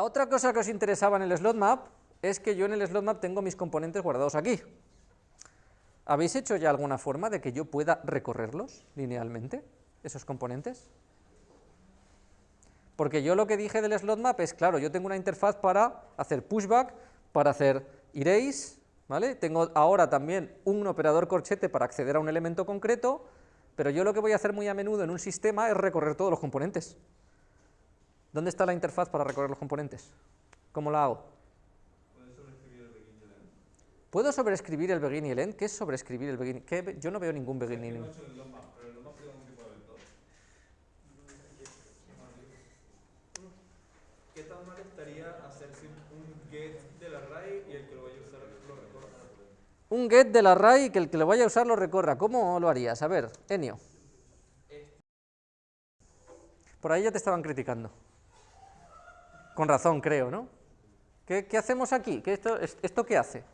La otra cosa que os interesaba en el slot map es que yo en el slot map tengo mis componentes guardados aquí. ¿Habéis hecho ya alguna forma de que yo pueda recorrerlos linealmente, esos componentes? Porque yo lo que dije del slot map es, claro, yo tengo una interfaz para hacer pushback, para hacer erase, ¿vale? Tengo ahora también un operador corchete para acceder a un elemento concreto, pero yo lo que voy a hacer muy a menudo en un sistema es recorrer todos los componentes. ¿Dónde está la interfaz para recorrer los componentes? ¿Cómo la hago? ¿Puedo sobreescribir el begin y el end? ¿Qué es sobreescribir el begin? ¿Qué? Yo no veo ningún begin ni ningún... ¿Qué tan mal estaría hacer un get del array y el que lo vaya a usar lo recorra? Un get del array y que el que lo vaya a usar lo recorra. ¿Cómo lo harías? A ver, Enio. Por ahí ya te estaban criticando. Con razón, creo, ¿no? ¿Qué, hacemos aquí? ¿Qué esto, ¿Esto qué hace?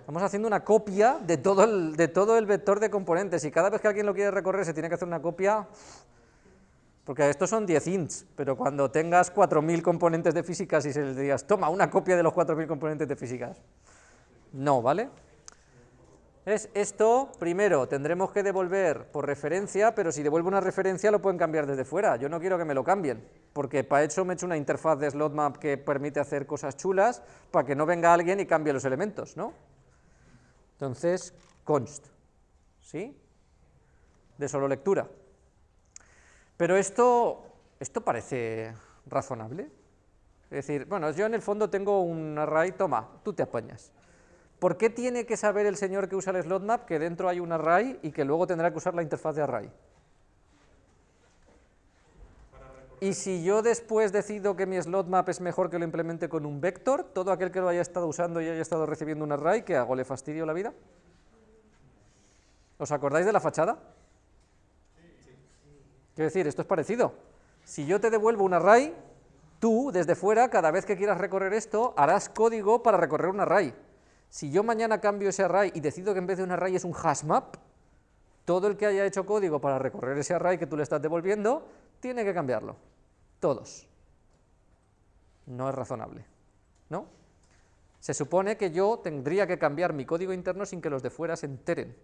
Estamos haciendo una copia de todo, el, de todo el vector de componentes y cada vez que alguien lo quiere recorrer se tiene que hacer una copia, porque estos son 10 ints, pero cuando tengas 4.000 componentes de físicas y se les digas, toma una copia de los 4.000 componentes de físicas, no, ¿vale? Es esto, primero, tendremos que devolver por referencia, pero si devuelvo una referencia lo pueden cambiar desde fuera, yo no quiero que me lo cambien, porque para eso me he hecho una interfaz de slot map que permite hacer cosas chulas, para que no venga alguien y cambie los elementos, ¿no? Entonces, const, ¿sí? De solo lectura. Pero esto, esto parece razonable. Es decir, bueno, yo en el fondo tengo un array, toma, tú te apañas. ¿Por qué tiene que saber el señor que usa el slot map que dentro hay un array y que luego tendrá que usar la interfaz de array? Y si yo después decido que mi slot map es mejor que lo implemente con un vector, todo aquel que lo haya estado usando y haya estado recibiendo un array, ¿qué hago? ¿Le fastidio la vida? ¿Os acordáis de la fachada? Quiero decir, esto es parecido. Si yo te devuelvo un array, tú, desde fuera, cada vez que quieras recorrer esto, harás código para recorrer un array. Si yo mañana cambio ese array y decido que en vez de un array es un hash map, todo el que haya hecho código para recorrer ese array que tú le estás devolviendo, tiene que cambiarlo. Todos. No es razonable, ¿no? Se supone que yo tendría que cambiar mi código interno sin que los de fuera se enteren.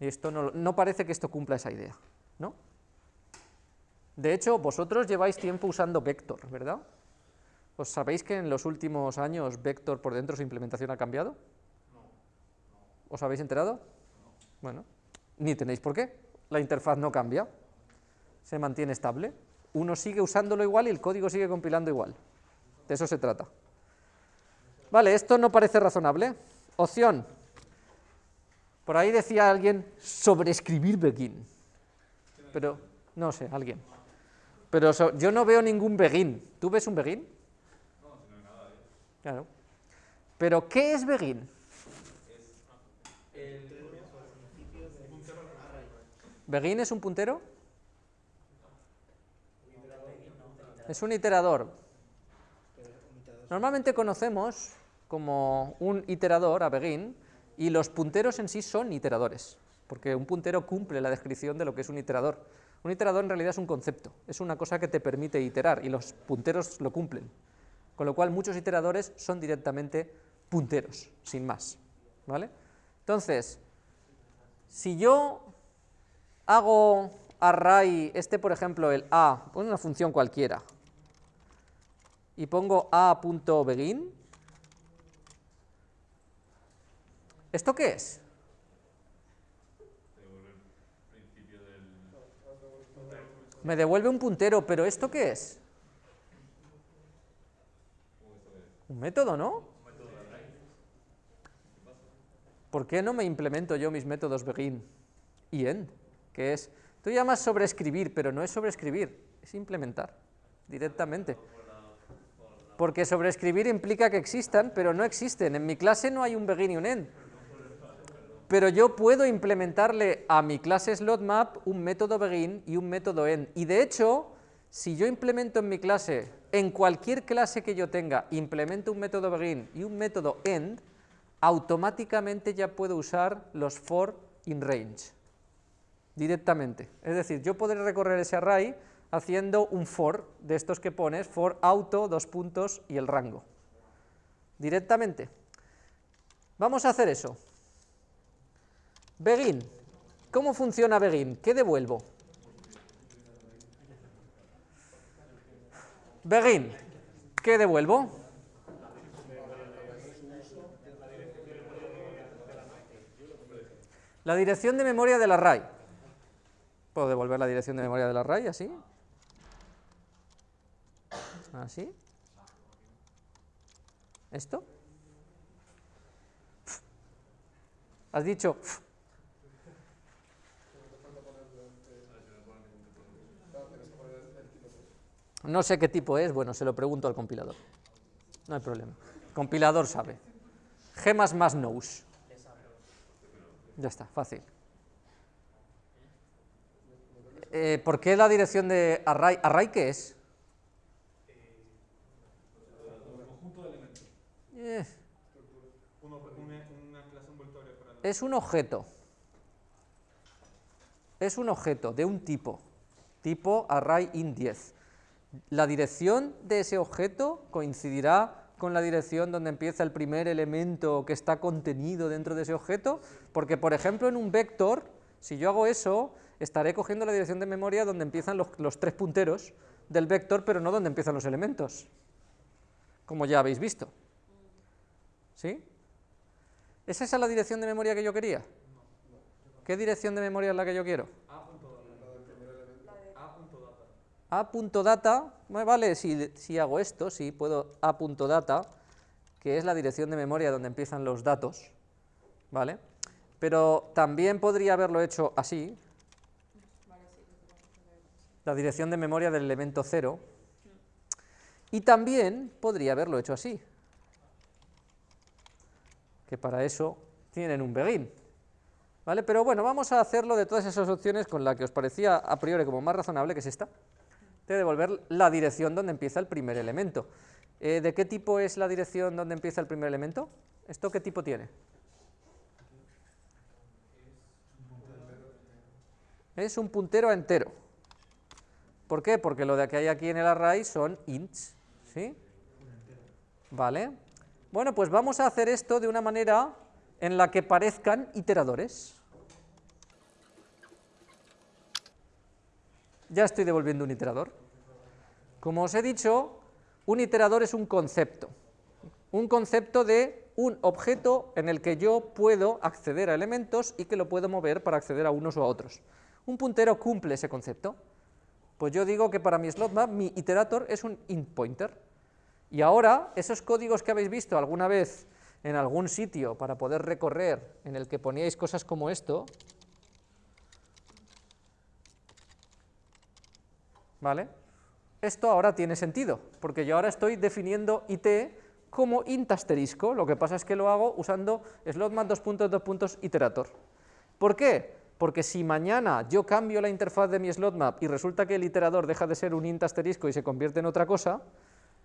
Y esto no, parece que esto cumpla esa idea, ¿no? De hecho, vosotros lleváis tiempo usando Vector, ¿verdad? ¿Os sabéis que en los últimos años Vector por dentro su implementación ha cambiado? ¿Os habéis enterado? Bueno, ni tenéis por qué. La interfaz no cambia, se mantiene estable. Uno sigue usándolo igual y el código sigue compilando igual. De eso se trata. Vale, esto no parece razonable. Opción. Por ahí decía alguien sobreescribir begin. Pero, no sé, alguien. Pero yo no veo ningún begin. ¿Tú ves un begin? Claro. Pero, ¿qué es begin? ¿Begin es un puntero? Es un iterador. Normalmente conocemos como un iterador a begin y los punteros en sí son iteradores, porque un puntero cumple la descripción de lo que es un iterador. Un iterador en realidad es un concepto, es una cosa que te permite iterar y los punteros lo cumplen. Con lo cual muchos iteradores son directamente punteros, sin más. ¿vale? Entonces, si yo hago array, este por ejemplo el a, pongo una función cualquiera, y pongo a.begin, ¿esto qué es? Me devuelve un puntero, pero ¿esto qué es? Un método, ¿no? ¿Por qué no me implemento yo mis métodos begin y end? Que es, tú llamas sobreescribir, pero no es sobreescribir, es implementar directamente. Porque sobreescribir implica que existan, pero no existen. En mi clase no hay un begin y un end. Pero yo puedo implementarle a mi clase slotmap un método begin y un método end. Y de hecho, si yo implemento en mi clase, en cualquier clase que yo tenga, implemento un método begin y un método end, automáticamente ya puedo usar los for in range directamente. Es decir, yo podré recorrer ese array haciendo un for de estos que pones, for auto, dos puntos y el rango. Directamente. Vamos a hacer eso. Begin. ¿Cómo funciona Begin? ¿Qué devuelvo? Begin. ¿Qué devuelvo? La dirección de memoria del array. ¿Puedo devolver la dirección de memoria del array así? ¿Así? ¿Esto? Has dicho... No sé qué tipo es, bueno, se lo pregunto al compilador. No hay problema. Compilador sabe. G++ knows. Ya está, fácil. Eh, ¿Por qué la dirección de array? ¿Array qué es? Eh, es un objeto. Es un objeto de un tipo. Tipo array int 10. La dirección de ese objeto coincidirá con la dirección donde empieza el primer elemento que está contenido dentro de ese objeto, porque por ejemplo en un vector, si yo hago eso, estaré cogiendo la dirección de memoria donde empiezan los, tres punteros del vector, pero no donde empiezan los elementos, como ya habéis visto. ¿Sí? ¿Es esa la dirección de memoria que yo quería? ¿Qué dirección de memoria es la que yo quiero? a.data, vale, si, si hago esto, sí, puedo a.data, que es la dirección de memoria donde empiezan los datos, ¿vale? Pero también podría haberlo hecho así, la dirección de memoria del elemento 0, y también podría haberlo hecho así, que para eso tienen un begin, ¿vale? Pero bueno, vamos a hacerlo de todas esas opciones con la que os parecía a priori como más razonable, que es esta, de devolver la dirección donde empieza el primer elemento. Eh, ¿De qué tipo es la dirección donde empieza el primer elemento? ¿Esto qué tipo tiene? Es un puntero entero. ¿Por qué? Porque lo de que hay aquí en el array son ints, ¿sí? Vale. Bueno, pues vamos a hacer esto de una manera en la que parezcan iteradores. Ya estoy devolviendo un iterador. Como os he dicho, un iterador es un concepto. Un concepto de un objeto en el que yo puedo acceder a elementos y que lo puedo mover para acceder a unos o a otros. Un puntero cumple ese concepto. Pues yo digo que para mi slot map mi iterator es un int pointer. Y ahora, esos códigos que habéis visto alguna vez en algún sitio para poder recorrer, en el que poníais cosas como esto, ¿vale? Esto ahora tiene sentido, porque yo ahora estoy definiendo it como int asterisco, lo que pasa es que lo hago usando slotmap dos puntos, dos puntos, iterator. ¿Por qué? Porque si mañana yo cambio la interfaz de mi slotmap y resulta que el iterador deja de ser un int asterisco y se convierte en otra cosa,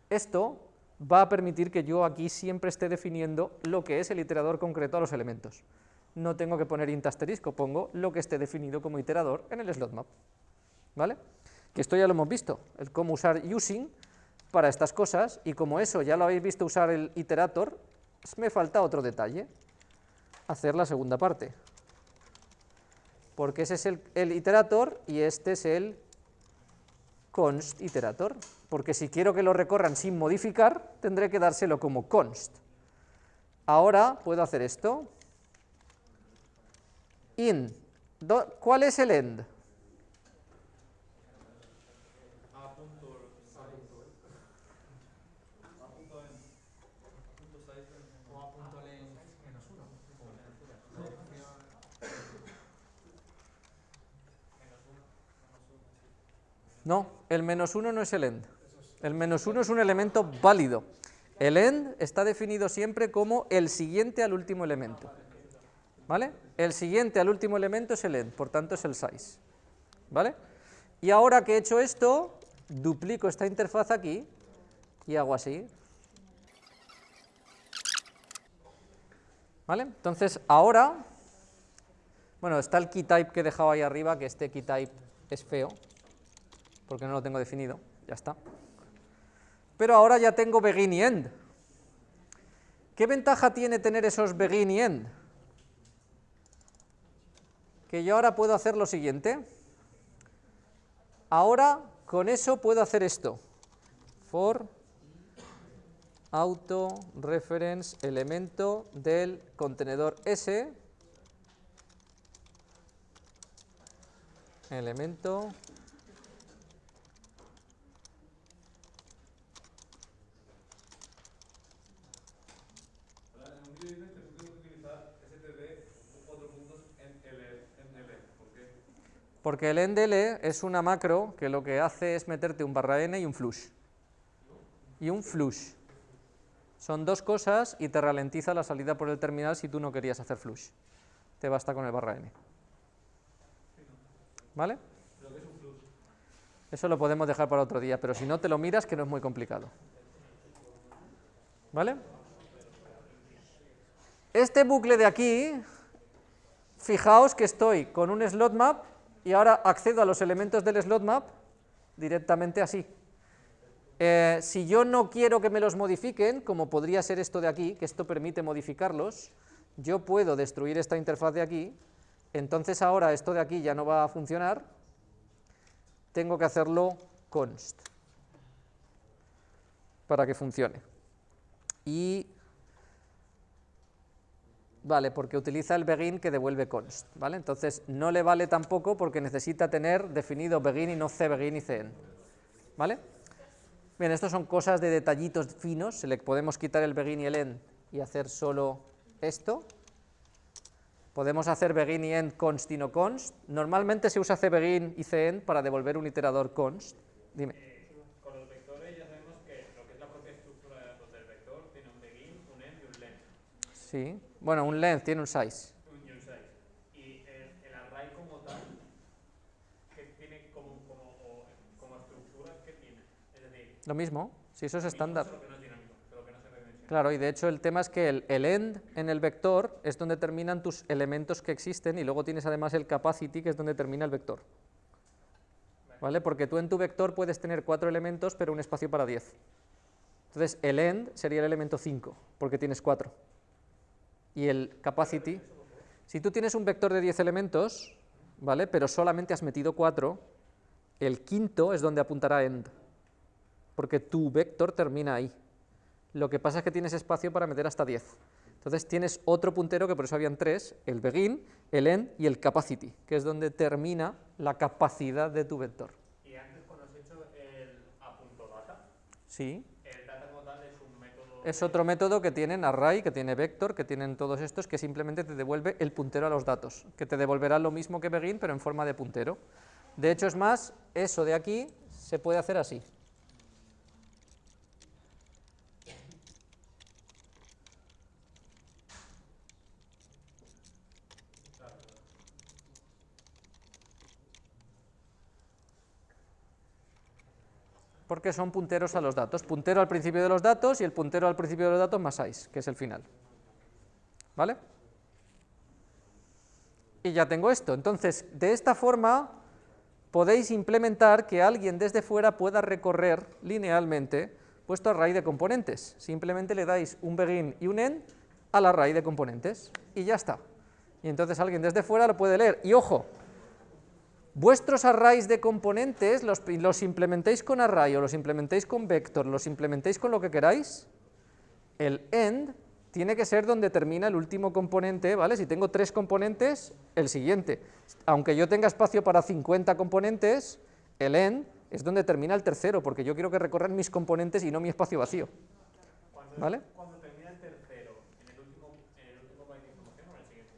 esto va a permitir que yo aquí siempre esté definiendo lo que es el iterador concreto a los elementos. No tengo que poner int asterisco, pongo lo que esté definido como iterador en el slotmap. ¿Vale? Que esto ya lo hemos visto, el cómo usar using para estas cosas, y como eso ya lo habéis visto usar el iterator, me falta otro detalle, hacer la segunda parte. Porque ese es el, el iterator y este es el const iterator, porque si quiero que lo recorran sin modificar, tendré que dárselo como const. Ahora puedo hacer esto. In. Do- ¿Cuál es el end? No, el menos uno no es el end. El menos uno es un elemento válido. El end está definido siempre como el siguiente al último elemento. ¿Vale? El siguiente al último elemento es el end, por tanto es el size. ¿Vale? Y ahora que he hecho esto, duplico esta interfaz aquí y hago así. ¿Vale? Entonces ahora, bueno, está el keytype que he dejado ahí arriba, que este keytype es feo, porque no lo tengo definido, ya está. Pero ahora ya tengo begin y end. ¿Qué ventaja tiene tener esos begin y end? Que yo ahora puedo hacer lo siguiente. Ahora con eso puedo hacer esto. For auto reference elemento del contenedor S elemento Ahora, en un vídeo dices que tú tienes que utilizar std cuatro puntos en L, en L. ¿Por qué? Porque el endl es una macro que lo que hace es meterte un barra n y un flush. Y un flush. Son dos cosas y te ralentiza la salida por el terminal si tú no querías hacer flush. Te basta con el barra n. ¿Vale? Eso lo podemos dejar para otro día, pero si no te lo miras que no es muy complicado. ¿Vale? Este bucle de aquí, fijaos que estoy con un slot map y ahora accedo a los elementos del slot map directamente así. Eh, si yo no quiero que me los modifiquen, como podría ser esto de aquí, que esto permite modificarlos, yo puedo destruir esta interfaz de aquí, entonces ahora esto de aquí ya no va a funcionar, tengo que hacerlo const para que funcione. Y vale, porque utiliza el begin que devuelve const, ¿vale? Entonces no le vale tampoco porque necesita tener definido begin y no cbegin y cen, ¿vale? Bien, estos son cosas de detallitos finos, se le podemos quitar el begin y el end y hacer solo esto. Podemos hacer begin y end const y no const. Normalmente se usa cbegin y cend para devolver un iterador const. Dime. Con los vectores ya sabemos que lo que es la propia estructura de datos del vector tiene un begin, un end y un length. Sí. Bueno, un length tiene un size. Un size. Y el, el array como tal, que tiene como, como, estructura, ¿qué tiene? Es decir, Lo mismo, si eso es estándar. solo que no es dinámico, solo que no se redimensiona. Claro, y de hecho el tema es que el, el end en el vector es donde terminan tus elementos que existen y luego tienes además el capacity que es donde termina el vector. ¿Vale? Porque tú en tu vector puedes tener cuatro elementos pero un espacio para 10. Entonces el end sería el elemento 5 porque tienes cuatro. Y el capacity, si tú tienes un vector de 10 elementos, ¿vale? Pero solamente has metido cuatro, el quinto es donde apuntará end. Porque tu vector termina ahí. Lo que pasa es que tienes espacio para meter hasta 10. Entonces tienes otro puntero, que por eso habían tres, el begin, el end y el capacity, que es donde termina la capacidad de tu vector. Y antes cuando has hecho el a.data, Sí, el data como tal es un método... es otro método que tienen array, que tiene vector, que tienen todos estos, que simplemente te devuelve el puntero a los datos, que te devolverá lo mismo que begin, pero en forma de puntero. De hecho, es más, eso de aquí se puede hacer así. Porque son punteros a los datos. Puntero al principio de los datos y el puntero al principio de los datos más 6, que es el final. ¿Vale? Y ya tengo esto. Entonces, de esta forma podéis implementar que alguien desde fuera pueda recorrer linealmente vuestro array de componentes. Simplemente le dais un begin y un end al array de componentes y ya está. Y entonces alguien desde fuera lo puede leer. Y ojo, vuestros arrays de componentes los, los implementéis con array o los implementéis con vector, los implementéis con lo que queráis, el end tiene que ser donde termina el último componente, ¿vale? Si tengo tres componentes, el siguiente. Aunque yo tenga espacio para 50 componentes, el end es donde termina el tercero, porque yo quiero que recorran mis componentes y no mi espacio vacío, ¿vale? cuando termina el tercero, en el último, en el último byte de información o en el siguiente.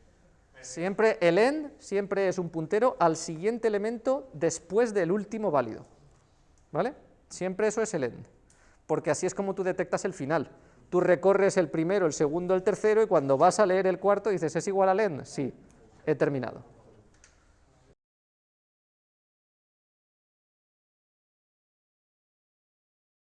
Siempre el end siempre es un puntero al siguiente elemento después del último válido. ¿Vale? Siempre eso es el end. Porque así es como tú detectas el final. Tú recorres el primero, el segundo, el tercero y cuando vas a leer el cuarto dices, ¿es igual al end? Sí, he terminado.